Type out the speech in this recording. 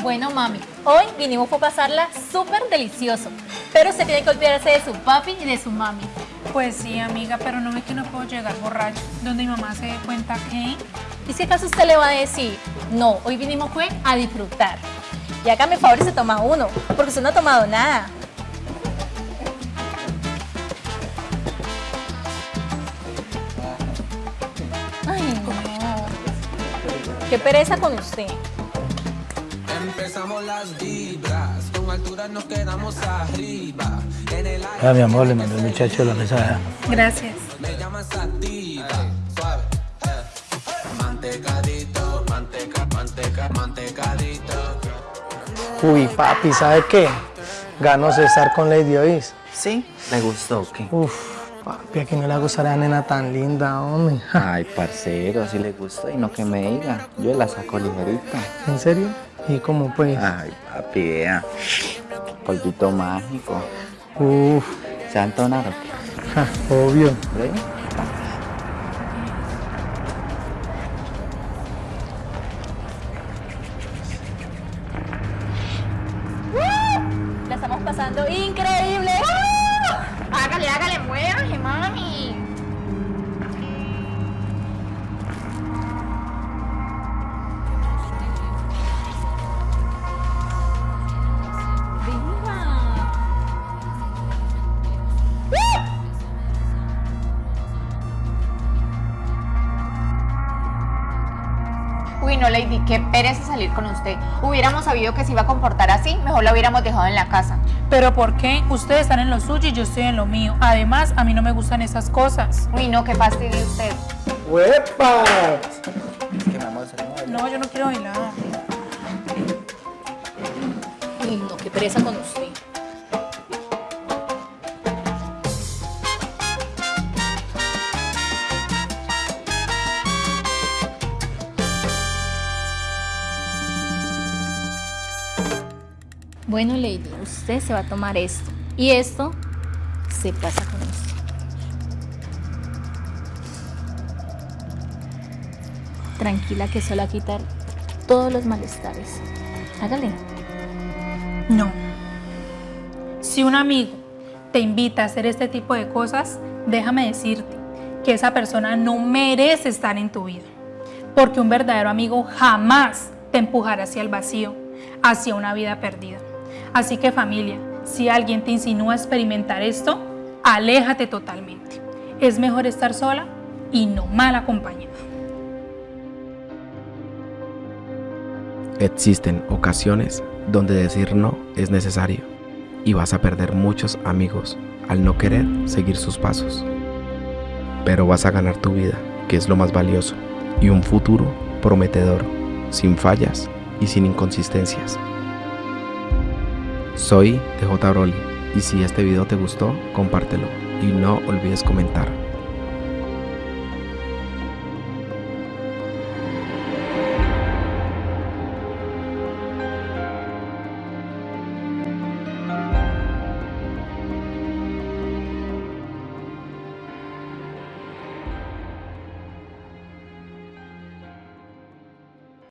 Bueno, mami, hoy vinimos a pasarla súper delicioso, pero se tiene que olvidarse de su papi y de su mami. Pues sí, amiga, pero no ve que no puedo llegar borracho, donde mi mamá se dé cuenta que... ¿Y si acaso usted le va a decir? No, hoy vinimos fue a disfrutar. Y hágame favor y se toma uno, porque usted no ha tomado nada. Ay, no. Qué pereza con usted. Empezamos las vibras, con altura nos quedamos arriba. En el aire Ya, mi amor, le mandé el muchacho la mesa. Gracias. me llaman sativa. Suave, eh. Mantecadito, manteca, manteca, mantecadito. Uy, papi, ¿sabe qué? Ganó César con Lady Ois. ¿Sí? ¿Le gustó o qué? Uf, papi, a quién no le gustará a la nena tan linda, hombre. Ay, parcero, si le gustó y no que me diga. Yo la saco ligerita. ¿En serio? ¿Y cómo pues? Ay, papi, vea. Polvito mágico. Uf, ¿Se va a entonar o qué? ja, obvio. ¿Ve? La estamos pasando increíble. Hágale, hágale, muévase, mami. Uy, no, Lady, qué pereza salir con usted. Hubiéramos sabido que se iba a comportar así, mejor la hubiéramos dejado en la casa. ¿Pero por qué? Ustedes están en lo suyo y yo estoy en lo mío. Además, a mí no me gustan esas cosas. Uy, no, qué fastidio usted. Se le mueve. No, yo no quiero bailar. Uy, no, qué pereza con usted. Bueno, Lady, usted se va a tomar esto. Y esto se pasa con esto. Tranquila que va a quitar todos los malestares. Hágale. No. Si un amigo te invita a hacer este tipo de cosas, déjame decirte que esa persona no merece estar en tu vida. Porque un verdadero amigo jamás te empujará hacia el vacío, hacia una vida perdida. Así que familia, si alguien te insinúa experimentar esto, aléjate totalmente. Es mejor estar sola y no mal acompañada. Existen ocasiones donde decir no es necesario y vas a perder muchos amigos al no querer seguir sus pasos. Pero vas a ganar tu vida, que es lo más valioso, y un futuro prometedor, sin fallas y sin inconsistencias. Soy DJ Broly. Y si este video te gustó, compártelo. Y no olvides comentar.